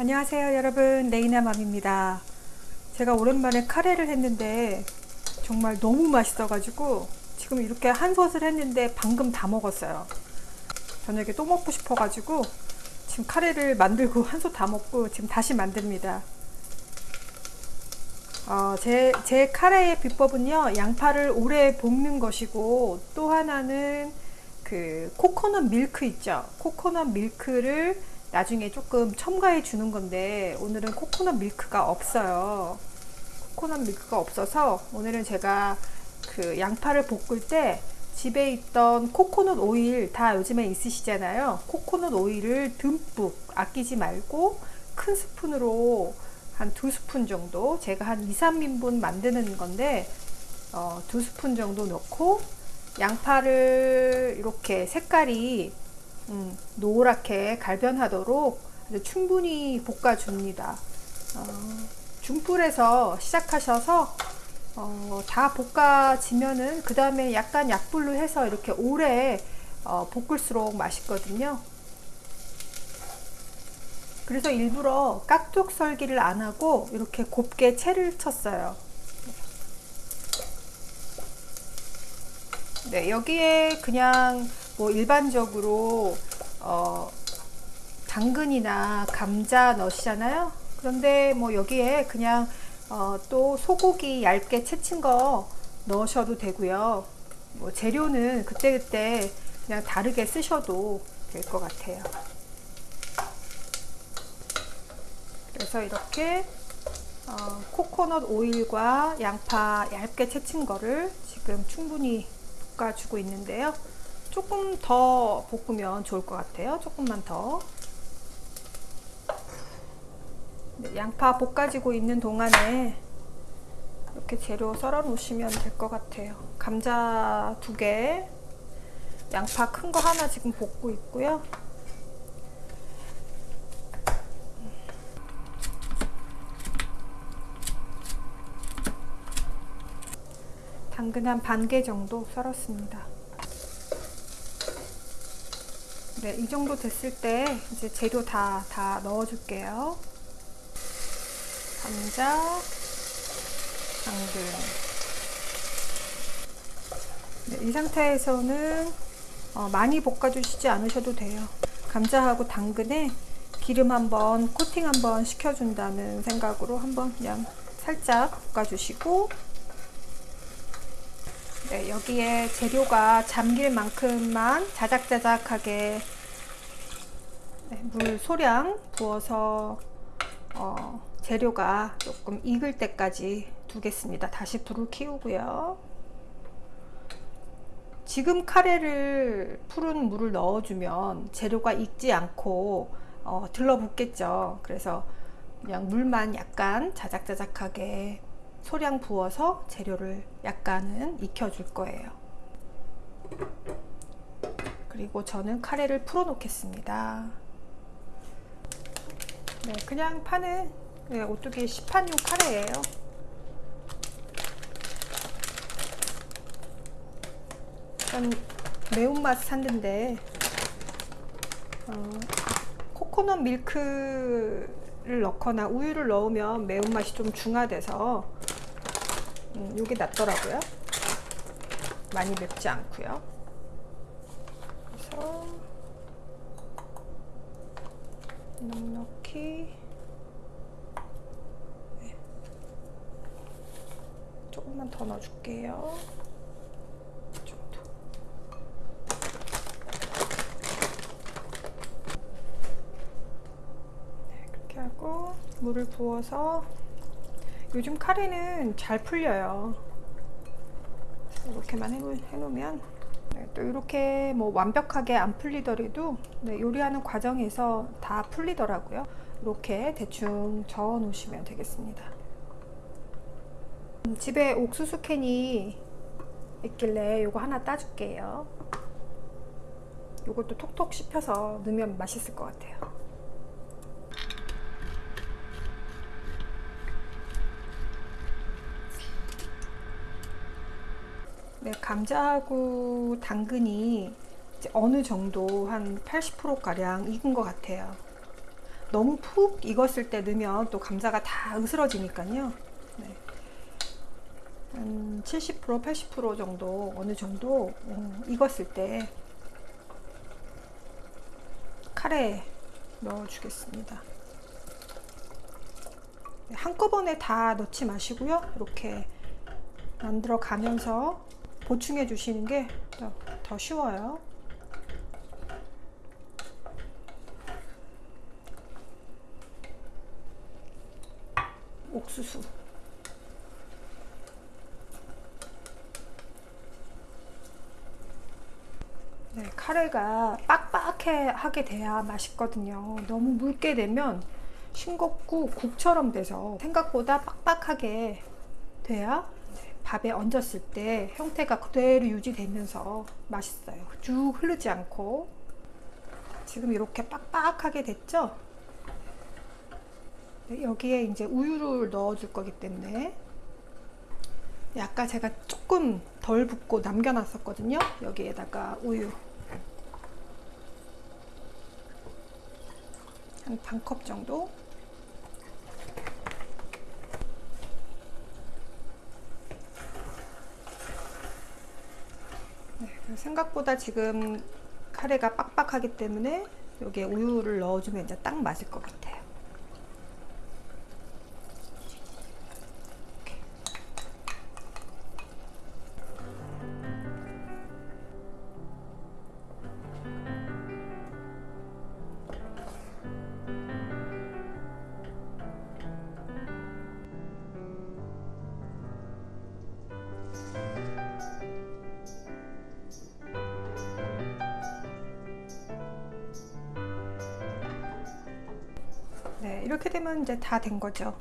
안녕하세요 여러분. 레이나맘입니다. 제가 오랜만에 카레를 했는데 정말 너무 맛있어 가지고 지금 이렇게 한 솥을 했는데 방금 다 먹었어요. 저녁에 또 먹고 싶어 가지고 지금 카레를 만들고 한 솥 다 먹고 지금 다시 만듭니다. 어, 제, 제 카레의 비법은요 양파를 오래 볶는 것이고 또 하나는 그 코코넛 밀크 있죠? 코코넛 밀크를 나중에 조금 첨가해 주는 건데 오늘은 코코넛 밀크가 없어요. 코코넛 밀크가 없어서 오늘은 제가 그 양파를 볶을 때 집에 있던 코코넛 오일 다 요즘에 있으시잖아요. 코코넛 오일을 듬뿍 아끼지 말고 큰 스푼으로 한 두 스푼 정도 제가 한 2, 3인분 만드는 건데 어, 두 스푼 정도 넣고 양파를 이렇게 색깔이 음, 노랗게 갈변하도록 충분히 볶아줍니다. 어, 중불에서 시작하셔서 어, 다 볶아지면은 그 다음에 약간 약불로 해서 이렇게 오래 어, 볶을수록 맛있거든요. 그래서 일부러 깍둑 썰기를 안 하고 이렇게 곱게 채를 쳤어요. 네, 여기에 그냥 뭐 일반적으로 어, 당근이나 감자 넣으시잖아요. 그런데 뭐 여기에 그냥 어, 또 소고기 얇게 채친 거 넣으셔도 되고요. 뭐 재료는 그때그때 그냥 다르게 쓰셔도 될 것 같아요. 그래서 이렇게 어, 코코넛 오일과 양파 얇게 채친 거를 지금 충분히 볶아주고 있는데요. 조금 더 볶으면 좋을 것 같아요. 조금만 더. 네, 양파 볶아지고 있는 동안에 이렇게 재료 썰어 놓으시면 될 것 같아요. 감자 두 개, 양파 큰 거 하나 지금 볶고 있고요. 당근 한 반 개 정도 썰었습니다. 네, 이 정도 됐을 때 이제 재료 다, 다 넣어줄게요. 감자, 당근. 네, 이 상태에서는 어, 많이 볶아주시지 않으셔도 돼요. 감자하고 당근에 기름 한번 코팅 한번 시켜준다는 생각으로 한번 그냥 살짝 볶아주시고 네, 여기에 재료가 잠길 만큼만 자작자작하게 네, 물 소량 부어서 어, 재료가 조금 익을 때까지 두겠습니다. 다시 불을 키우고요. 지금 카레를 푸른 물을 넣어주면 재료가 익지 않고 어, 들러붙겠죠. 그래서 그냥 물만 약간 자작자작하게 소량 부어서 재료를 약간은 익혀줄 거예요. 그리고 저는 카레를 풀어 놓겠습니다. 네, 그냥 파는 네, 오뚜기 시판용 카레예요. 전 매운맛 샀는데 어, 코코넛 밀크를 넣거나 우유를 넣으면 매운맛이 좀 중화돼서 음, 이게 낫더라고요. 많이 맵지 않고요. 그래서 넉넉히 네. 조금만 더 넣어줄게요. 네, 그렇게 하고 물을 부어서 요즘 카레는 잘 풀려요. 이렇게만 해놓으면 네, 또 이렇게 뭐 완벽하게 안 풀리더라도 네, 요리하는 과정에서 다 풀리더라고요. 이렇게 대충 저어 놓으시면 되겠습니다. 음, 집에 옥수수 캔이 있길래 요거 하나 따줄게요. 요것도 톡톡 씹혀서 넣으면 맛있을 것 같아요 네, 감자하고 당근이 어느 정도 한 80% 가량 익은 것 같아요. 너무 푹 익었을 때 넣으면 또 감자가 다 으스러지니까요. 네. 한 70% 80% 정도 어느 정도 음, 익었을 때 카레에 넣어 주겠습니다. 한꺼번에 다 넣지 마시고요. 이렇게 만들어 가면서 보충해 주시는 게 더 쉬워요. 옥수수 네, 카레가 빡빡하게 돼야 맛있거든요. 너무 묽게 되면 싱겁고 국처럼 돼서 생각보다 빡빡하게 돼야 밥에 얹었을 때 형태가 그대로 유지되면서 맛있어요. 쭉 흐르지 않고 지금 이렇게 빡빡하게 됐죠? 네, 여기에 이제 우유를 넣어 줄 거기 때문에 아까 제가 조금 덜 붓고 남겨 놨었거든요. 여기에다가 우유 한 반 컵 정도 네, 생각보다 지금 카레가 빡빡하기 때문에 여기에 우유를 넣어주면 이제 딱 맞을 것 같아요. 네, 이렇게 되면 이제 다 된 거죠.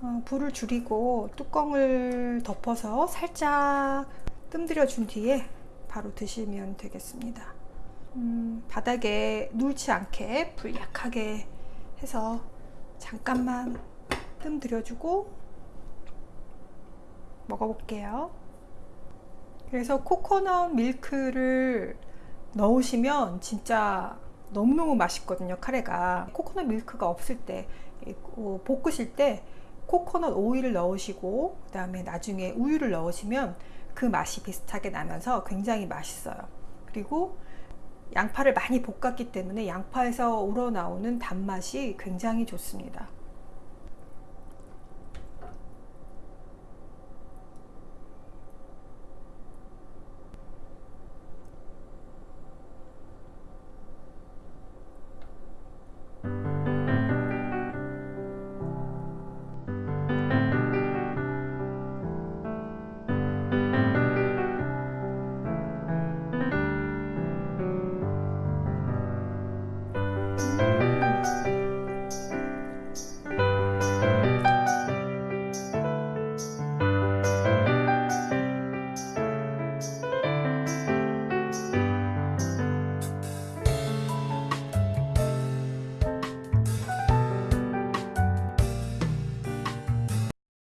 어, 불을 줄이고 뚜껑을 덮어서 살짝 뜸들여 준 뒤에 바로 드시면 되겠습니다. 음, 바닥에 누렇지 않게 불 약하게 해서 잠깐만 뜸 들여 주고 먹어볼게요. 그래서 코코넛 밀크를 넣으시면 진짜 너무너무 맛있거든요 카레가. 코코넛 밀크가 없을 때 어, 볶으실 때 코코넛 오일을 넣으시고 그 다음에 나중에 우유를 넣으시면 그 맛이 비슷하게 나면서 굉장히 맛있어요. 그리고 양파를 많이 볶았기 때문에 양파에서 우러나오는 단맛이 굉장히 좋습니다